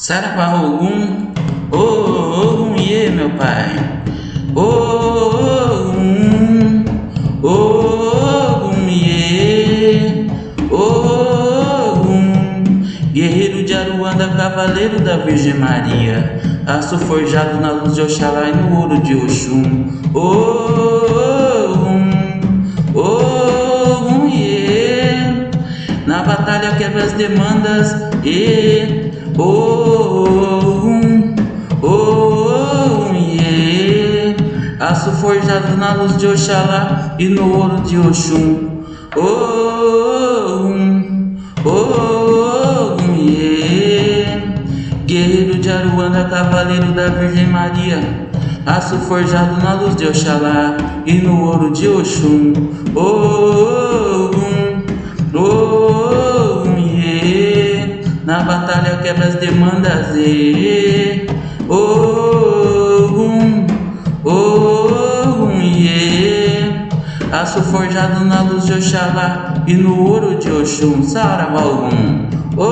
Saravá Ogum, ô Ogum Iê, meu pai. Ogum, Ogum ô Ogum. Guerreiro de Aruanda, cavaleiro da Virgem Maria. Aço forjado na luz de Oxalá e no ouro de Oxum. Ogum, Ogum Iê. Na batalha quebra as demandas e Oh, um, oh, um, yeah. Aço forjado na luz de Oxalá e no ouro de Oxum. Oh, oh, um, yeah. Guerreiro de Aruanda, cavaleiro da Virgem Maria. Aço forjado na luz de Oxalá e no ouro de Oxum. Oh, um, Na batalha quebra as demandas e oh, um, oh, um, yeah. Aço forjado na luz de Oxalá e no ouro de Oxum, Saravá, um, oh,